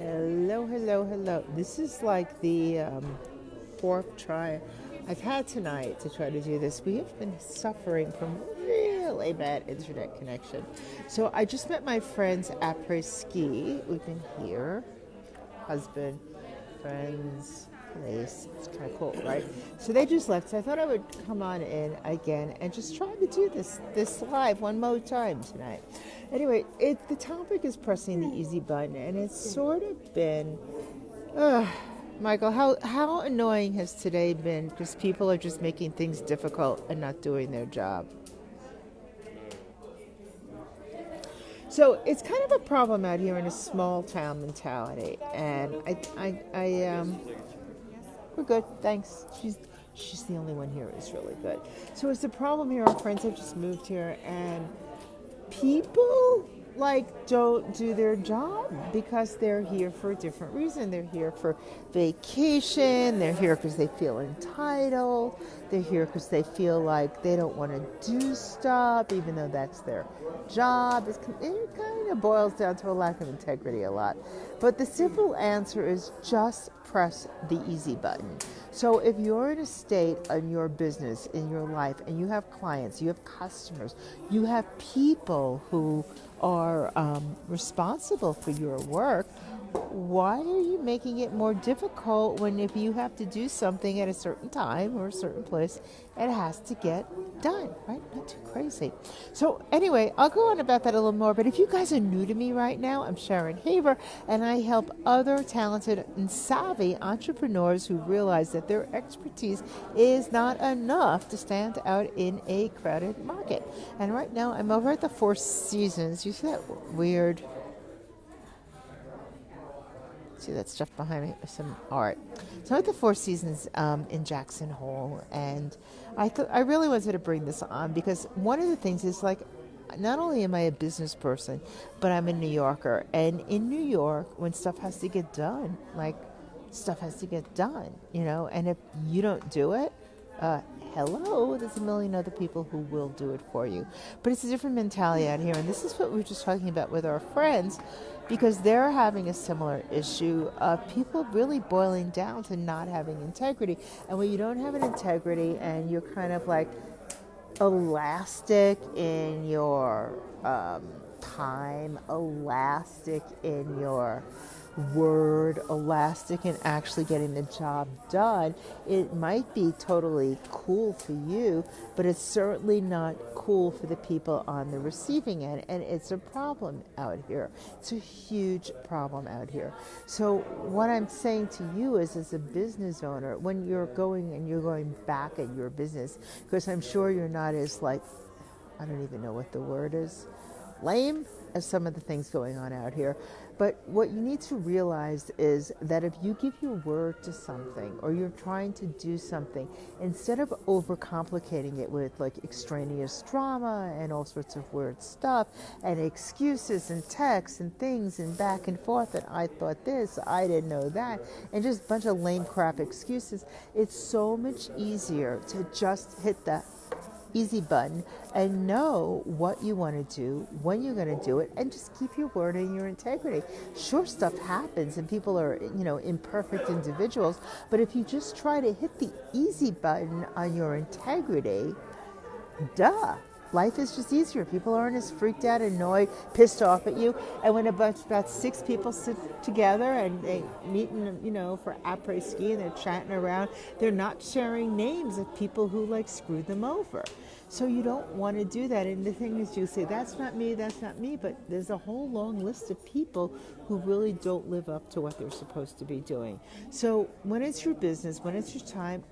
Hello, hello, hello. This is like the um, fourth try I've had tonight to try to do this. We have been suffering from really bad internet connection. So I just met my friends après ski. We've been here, husband, friends, place. It's kind of cool, right? So they just left. So I thought I would come on in again and just try to do this this live one more time tonight. Anyway, it the topic is pressing the easy button, and it's sort of been. Uh, Michael, how, how annoying has today been because people are just making things difficult and not doing their job? So it's kind of a problem out here in a small town mentality, and I, I, I um, we're good, thanks. She's she's the only one here who's really good. So it's a problem here. Our friends have just moved here, and people like don't do their job because they're here for a different reason. They're here for vacation. They're here because they feel entitled. They're here because they feel like they don't want to do stuff, even though that's their job. It's, it kind of boils down to a lack of integrity a lot. But the simple answer is just press the easy button. So if you're in a state in your business, in your life, and you have clients, you have customers, you have people who are um, responsible for your work, why are you making it more difficult when if you have to do something at a certain time or a certain place, it has to get done, right? Not too crazy. So anyway, I'll go on about that a little more. But if you guys are new to me right now, I'm Sharon Haver, and I help other talented and savvy entrepreneurs who realize that their expertise is not enough to stand out in a crowded market. And right now, I'm over at the Four Seasons. You see that weird see that stuff behind me, some art. So I'm at the Four Seasons um, in Jackson Hole, and I thought I really wanted to bring this on because one of the things is like, not only am I a business person, but I'm a New Yorker, and in New York, when stuff has to get done, like stuff has to get done, you know, and if you don't do it, uh, hello, there's a million other people who will do it for you. But it's a different mentality out here, and this is what we were just talking about with our friends because they're having a similar issue of people really boiling down to not having integrity. And when you don't have an integrity and you're kind of like elastic in your um, time, elastic in your word, elastic, and actually getting the job done, it might be totally cool for you, but it's certainly not cool for the people on the receiving end. And it's a problem out here. It's a huge problem out here. So, what I'm saying to you is, as a business owner, when you're going and you're going back at your business, because I'm sure you're not as like, I don't even know what the word is, lame as some of the things going on out here. But what you need to realize is that if you give your word to something or you're trying to do something, instead of overcomplicating it with like extraneous drama and all sorts of weird stuff and excuses and texts and things and back and forth and I thought this, I didn't know that, and just a bunch of lame crap excuses, it's so much easier to just hit the easy button and know what you want to do, when you're going to do it, and just keep your word and your integrity. Sure, stuff happens and people are, you know, imperfect individuals, but if you just try to hit the easy button on your integrity, duh. Life is just easier. People aren't as freaked out, annoyed, pissed off at you. And when a bunch, about six people sit together and they meet, in, you know, for après ski and they're chatting around, they're not sharing names of people who like screwed them over. So you don't want to do that. And the thing is, you say, that's not me, that's not me. But there's a whole long list of people who really don't live up to what they're supposed to be doing. So when it's your business, when it's your time,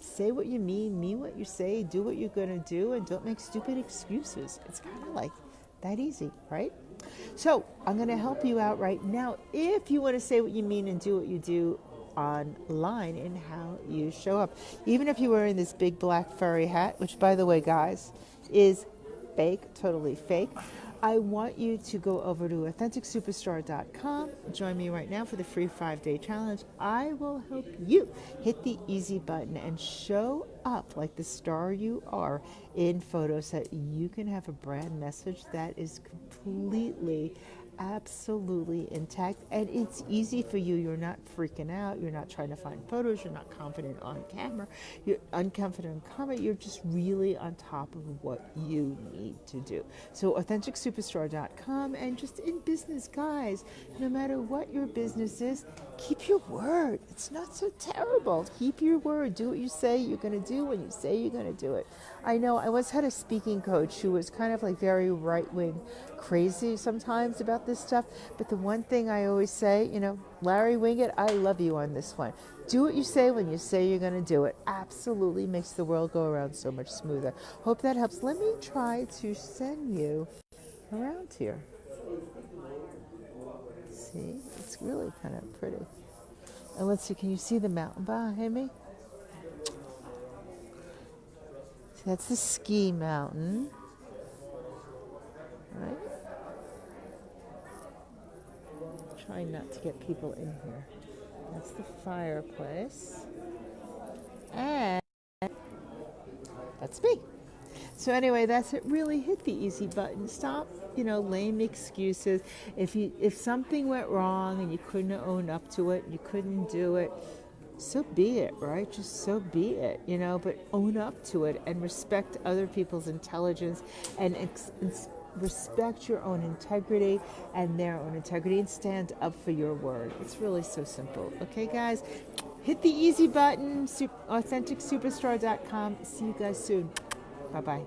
say what you mean, mean what you say, do what you're going to do, and don't make stupid excuses. It's kind of like that easy, right? So I'm going to help you out right now. If you want to say what you mean and do what you do, online in how you show up. Even if you're wearing this big black furry hat, which, by the way, guys, is fake, totally fake. I want you to go over to AuthenticSuperstar.com. Join me right now for the free five day challenge. I will help you hit the easy button and show up like the star you are in photos that you can have a brand message that is completely absolutely intact and it's easy for you. You're not freaking out. You're not trying to find photos. You're not confident on camera. You're unconfident on camera. You're just really on top of what you need to do. So AuthenticSuperstar.com and just in business, guys, no matter what your business is, keep your word. It's not so terrible. Keep your word. Do what you say you're going to do when you say you're going to do it. I know I once had a speaking coach who was kind of like very right wing crazy sometimes about this stuff. But the one thing I always say, you know, Larry Winget, I love you on this one. Do what you say when you say you're going to do it. Absolutely makes the world go around so much smoother. Hope that helps. Let me try to send you around here. See, it's really kind of pretty. And let's see, can you see the mountain behind me? See, that's the ski mountain. Right? Trying not to get people in here. That's the fireplace. And that's me. So anyway, that's it. Really hit the easy button. Stop, you know, lame excuses. If you if something went wrong and you couldn't own up to it, you couldn't do it, so be it, right? Just so be it, you know. But own up to it and respect other people's intelligence and ex- respect your own integrity and their own integrity and stand up for your word. It's really so simple. Okay, guys? Hit the easy button, authenticsuperstar.com. See you guys soon. Bye bye.